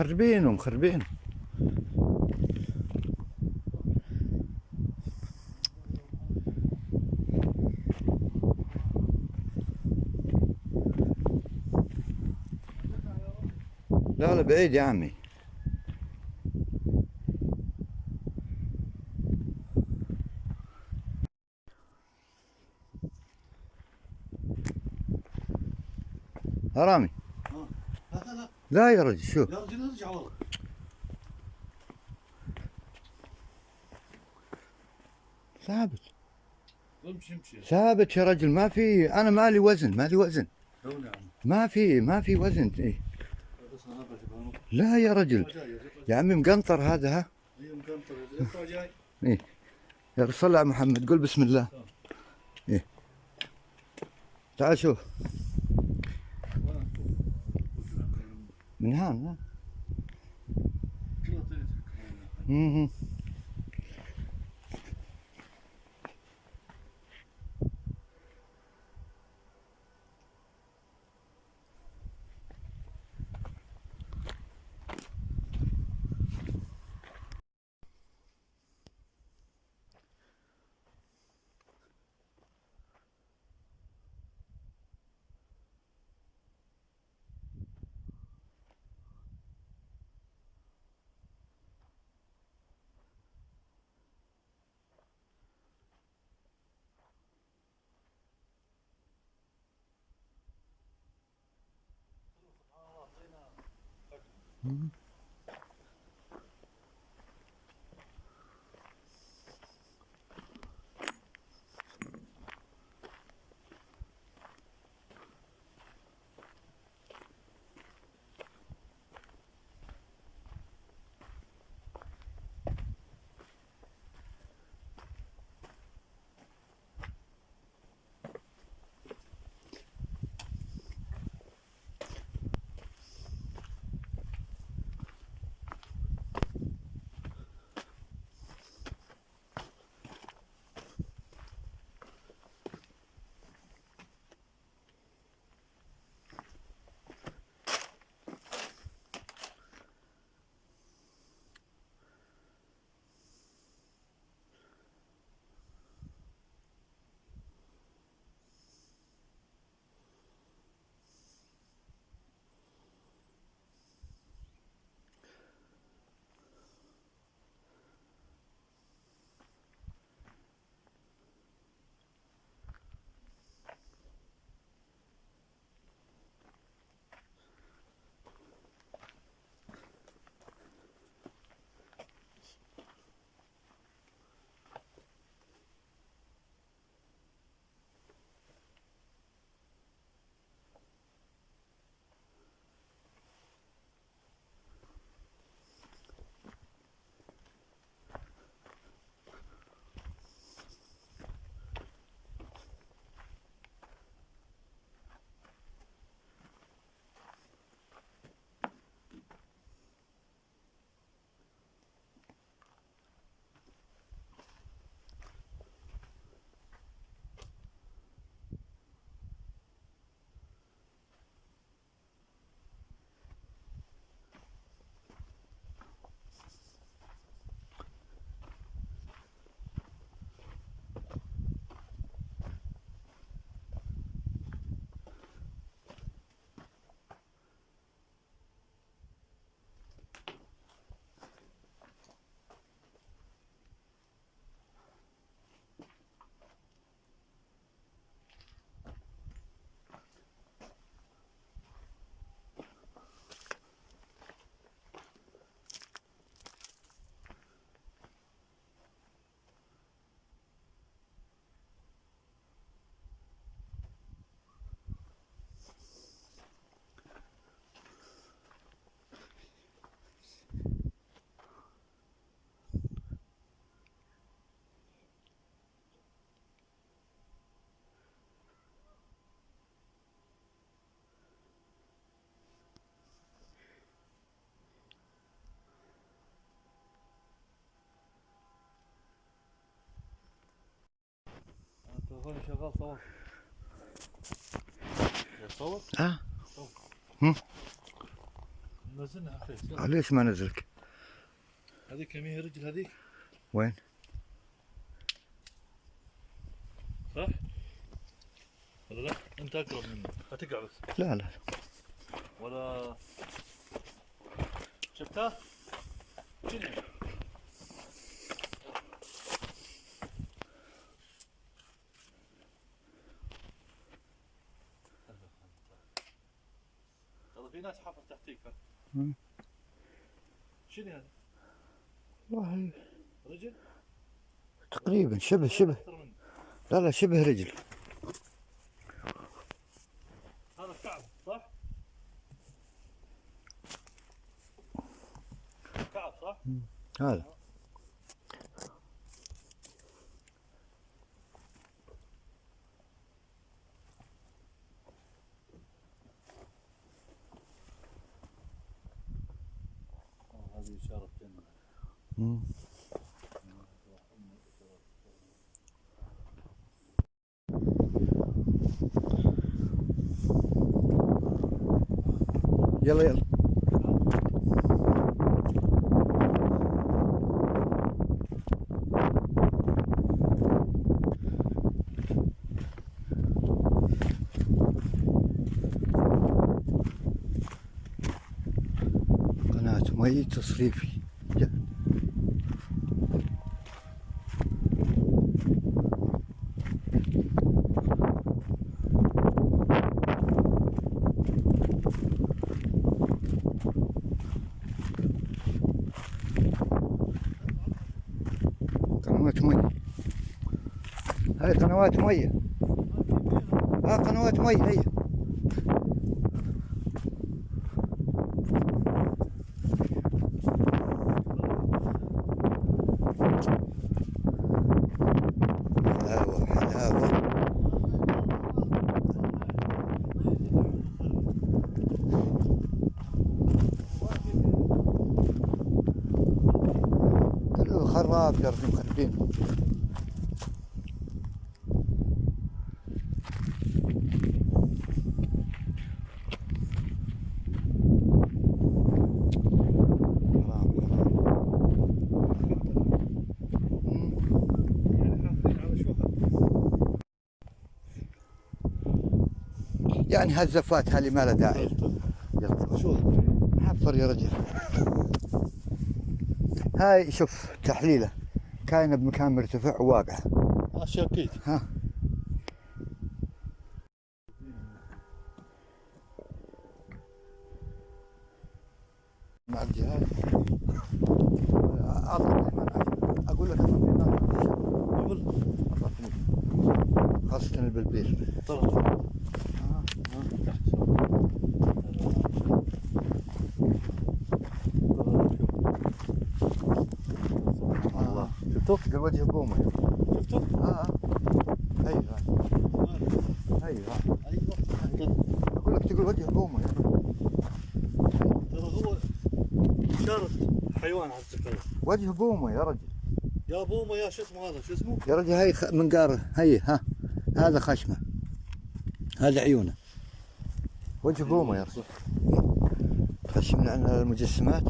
مخربين ومخربين. لا لا بعيد يا عمي. رامي. لا لا يا رجل شوف. يا رجل ارجع والله ثابت. امشي امشي ثابت يا رجل ما في أنا مالي وزن مالي وزن. دوني يا عم ما في ما في وزن إيه. لا يا رجل. يا عمي مقنطر هذا ها؟ يطلع جاي. يا رسول الله على محمد قول بسم الله. إيه. تعال شوف. من هان ها تليفوني شغال صور يصور آه نزلنا أخي. ليش ما نزلك؟ هذيك كم هي رجل هذيك. وين؟ صح؟ ولا لا؟ أنت أقرب مني. هتقع بس. لا لا. ولا شفتها؟ في ناس حفر تحتيك. شنو هذا؟ والله رجل؟ تقريبا شبه شبه. لا لا شبه رجل هذا كعب صح؟ كعب صح؟ هذا يلا يلا. مي تصريفي. قنوات مي. هاي قنوات مية ها قنوات مي هي. مخربين حرام حرام مم. يعني هالزفات هذه ما لها داعي. يلا. شو؟ حفر يا رجل هاي شوف تحليله كاينة بمكان مرتفع وواقعه شاكيت ها. مع الجهاز أقول لك. خاصة البلبيل طرف شفتوا؟ تلقى وجه بومة. شفتوا؟ آه هاي هي هاي أيوه. أقول لك تقول وجه بومة. ترى هو إشارة حيوان على السكر وجه بومة يا رجل. يا بوما يا شو اسمه هذا؟ شو اسمه؟ يا رجل هاي منقار هي ها. هذا خشمة. هذا عيونه. وجه بومة يا رجل. خشمنا عن المجسمات.